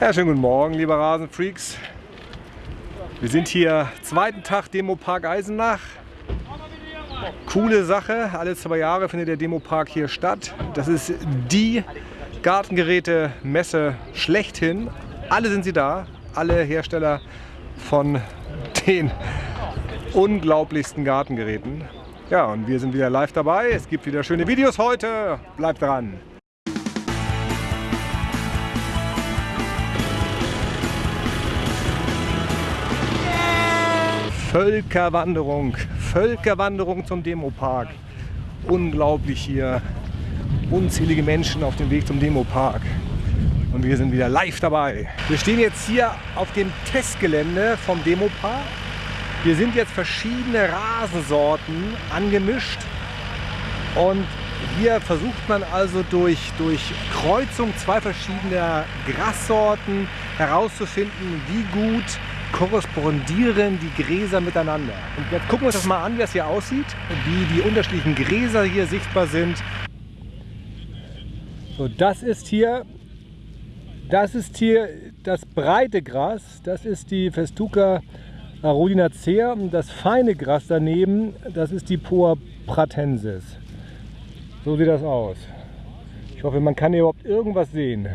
Ja, schönen guten Morgen, liebe Rasenfreaks. Wir sind hier zweiten Tag Demopark Eisenach. Coole Sache, alle zwei Jahre findet der Demopark hier statt. Das ist die Gartengeräte-Messe schlechthin. Alle sind sie da, alle Hersteller von den unglaublichsten Gartengeräten. Ja, und wir sind wieder live dabei. Es gibt wieder schöne Videos heute. Bleibt dran! Völkerwanderung, Völkerwanderung zum Demopark. Unglaublich hier. Unzählige Menschen auf dem Weg zum Demopark. Und wir sind wieder live dabei. Wir stehen jetzt hier auf dem Testgelände vom Demopark. Hier sind jetzt verschiedene Rasensorten angemischt. Und hier versucht man also durch, durch Kreuzung zwei verschiedener Grassorten herauszufinden, wie gut korrespondieren die Gräser miteinander. Und jetzt gucken wir uns das mal an, wie das hier aussieht, wie die unterschiedlichen Gräser hier sichtbar sind. So, das ist hier, das ist hier das breite Gras, das ist die Festuca arodinacea und das feine Gras daneben, das ist die Poa pratensis. So sieht das aus. Ich hoffe, man kann hier überhaupt irgendwas sehen.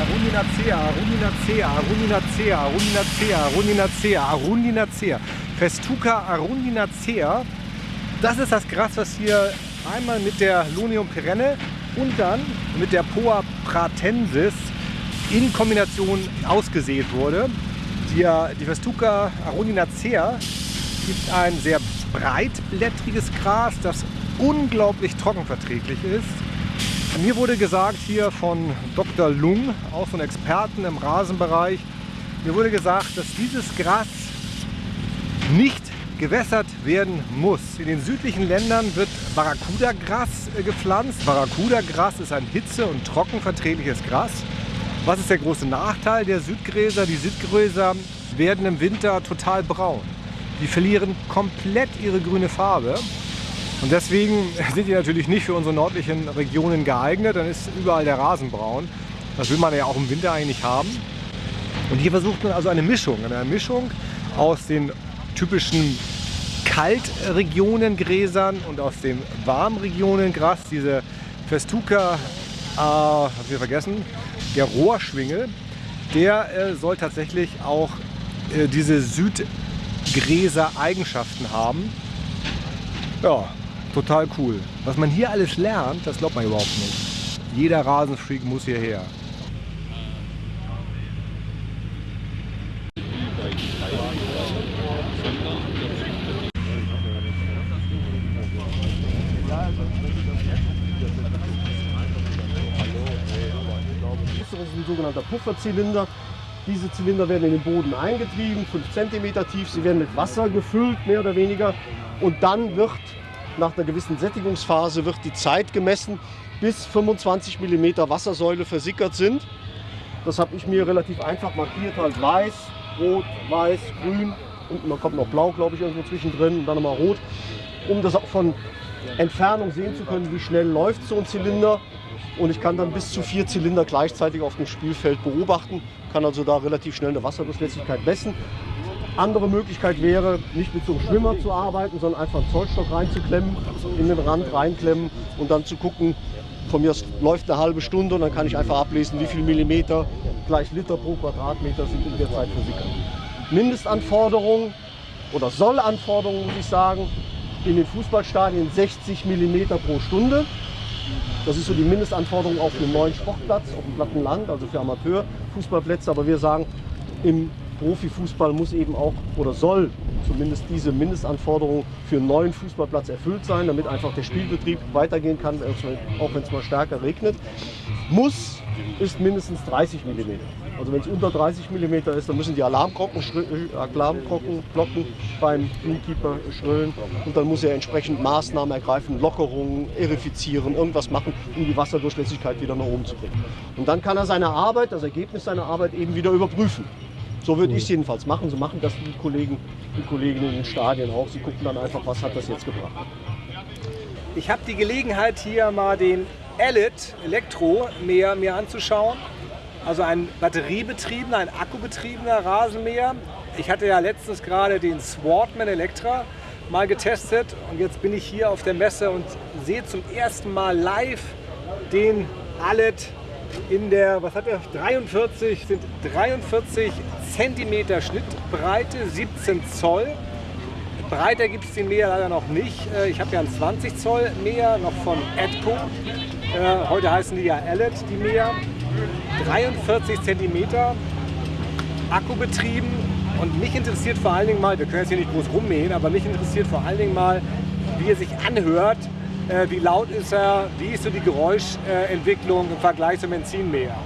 Arundinacea, Arundinacea, Arundinacea, Arundinacea, Arundinacea, Arundinacea. Festuca arundinacea. Das ist das Gras, was hier einmal mit der Lunium perenne und dann mit der Poa pratensis in Kombination ausgesät wurde. Die, die Festuca arundinacea gibt ein sehr breitblättriges Gras, das unglaublich trockenverträglich ist. Mir wurde gesagt hier von Dr. Lung, auch von Experten im Rasenbereich, mir wurde gesagt, dass dieses Gras nicht gewässert werden muss. In den südlichen Ländern wird Barracuda-Gras äh, gepflanzt. Barracuda-Gras ist ein hitze- und trockenverträgliches Gras. Was ist der große Nachteil der Südgräser? Die Südgräser werden im Winter total braun. Die verlieren komplett ihre grüne Farbe und deswegen sind die natürlich nicht für unsere nördlichen Regionen geeignet. Dann ist überall der Rasen braun. Das will man ja auch im Winter eigentlich haben. Und hier versucht man also eine Mischung, eine Mischung aus den typischen Kaltregionengräsern und aus den Warmregionen Gras, diese Festuca, äh, hab ich vergessen, der Rohrschwingel, der äh, soll tatsächlich auch äh, diese Südgräser-Eigenschaften haben. Ja, total cool. Was man hier alles lernt, das glaubt man überhaupt nicht. Jeder Rasenfreak muss hierher. Das ist ein sogenannter Pufferzylinder. Diese Zylinder werden in den Boden eingetrieben, 5 cm tief. Sie werden mit Wasser gefüllt, mehr oder weniger. Und dann wird nach einer gewissen Sättigungsphase wird die Zeit gemessen, bis 25 mm Wassersäule versickert sind. Das habe ich mir relativ einfach markiert, halt weiß, rot, weiß, grün und man kommt noch blau, glaube ich, irgendwo zwischendrin und dann nochmal rot, um das auch von Entfernung sehen zu können, wie schnell läuft so ein Zylinder. Und ich kann dann bis zu vier Zylinder gleichzeitig auf dem Spielfeld beobachten, kann also da relativ schnell eine Wasserdurchlässigkeit messen. Andere Möglichkeit wäre, nicht mit so einem Schwimmer zu arbeiten, sondern einfach einen Zollstock reinzuklemmen, in den Rand reinklemmen und dann zu gucken, von mir läuft eine halbe Stunde und dann kann ich einfach ablesen, wie viel Millimeter gleich Liter pro Quadratmeter sind in der Zeit versickert. Mindestanforderungen oder Sollanforderungen, muss ich sagen, in den Fußballstadien 60 Millimeter pro Stunde. Das ist so die Mindestanforderung auf einem neuen Sportplatz, auf dem platten Land, also für Amateurfußballplätze. Aber wir sagen, im Profifußball muss eben auch oder soll zumindest diese Mindestanforderung für einen neuen Fußballplatz erfüllt sein, damit einfach der Spielbetrieb weitergehen kann, auch wenn es mal stärker regnet. Muss ist mindestens 30 mm. Also wenn es unter 30 mm ist, dann müssen die Alarmglocken, äh, Alarmglocken beim Greenkeeper schrillen und dann muss er entsprechend Maßnahmen ergreifen, Lockerungen, erifizieren, irgendwas machen, um die Wasserdurchlässigkeit wieder nach oben zu bringen. Und dann kann er seine Arbeit, das Ergebnis seiner Arbeit eben wieder überprüfen. So würde ich es jedenfalls machen. So machen das die Kollegen, die Kollegen in den Stadien auch. Sie gucken dann einfach, was hat das jetzt gebracht. Ich habe die Gelegenheit, hier mal den Elite Elektro mehr mir anzuschauen. also ein batteriebetriebener, ein akkubetriebener Rasenmäher. Ich hatte ja letztens gerade den Swartman Electra mal getestet und jetzt bin ich hier auf der Messe und sehe zum ersten Mal live den Allet in der, was hat er, 43, sind 43 Zentimeter Schnittbreite, 17 Zoll. Breiter gibt es den Mäher leider noch nicht. Äh, ich habe ja einen 20 Zoll Mäher noch von Edco. Äh, heute heißen die ja Allet, die Mäher. 43 Zentimeter, Akkubetrieben. Und mich interessiert vor allen Dingen mal, wir können jetzt hier nicht groß rummähen, aber mich interessiert vor allen Dingen mal, wie er sich anhört. Äh, wie laut ist er? Wie ist so die Geräuschentwicklung im Vergleich zum Benzinmäher?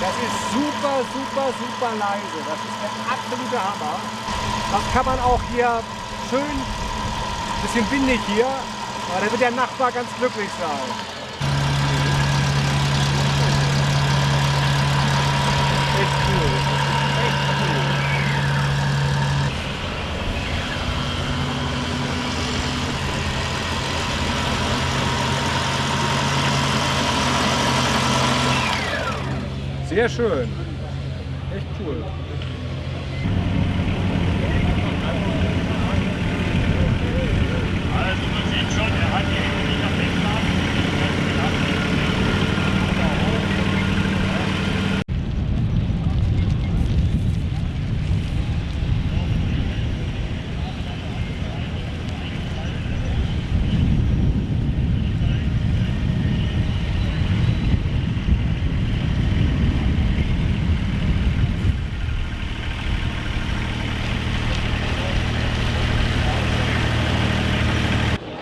Das ist super, super, super leise. Das ist der absolute Hammer. Das kann man auch hier schön, bisschen windig hier, aber da wird der Nachbar ganz glücklich sein. Echt cool. Echt cool. Sehr schön. Echt cool. Also man sieht schon, er hat die Hände nicht auf den Plan.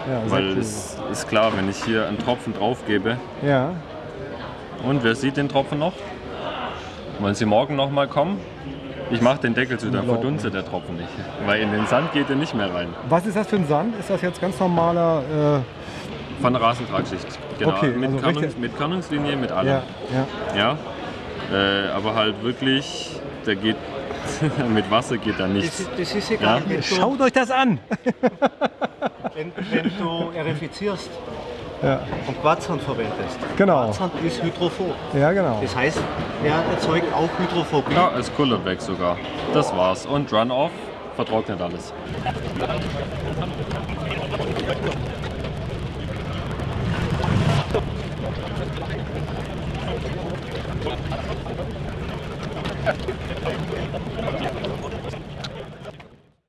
Ja, sehr Weil es ist klar, wenn ich hier einen Tropfen drauf gebe, Ja, und wer sieht den Tropfen noch? Wollen Sie morgen noch mal kommen? Ich mache den Deckel zu, dann verdunstet der Tropfen nicht. Weil in den Sand geht er nicht mehr rein. Was ist das für ein Sand? Ist das jetzt ganz normaler? Von der Rasentragschicht. Genau. Okay, mit, also Körnungs, mit Körnungslinie, mit Äh, allem. ja, ja. Ja. Äh, aber halt wirklich, der geht mit Wasser geht da Das nichts. das ist egal, Ja. Schaut euch das an! wenn, wenn du erifizierst Ja, und Quarzsand verwendest. Genau. Quarzsand ist hydrophob. ja genau. Das heißt, er erzeugt auch Hydrophobie. Ja, es kullert weg sogar. Das war's. Und Run-Off vertrocknet alles.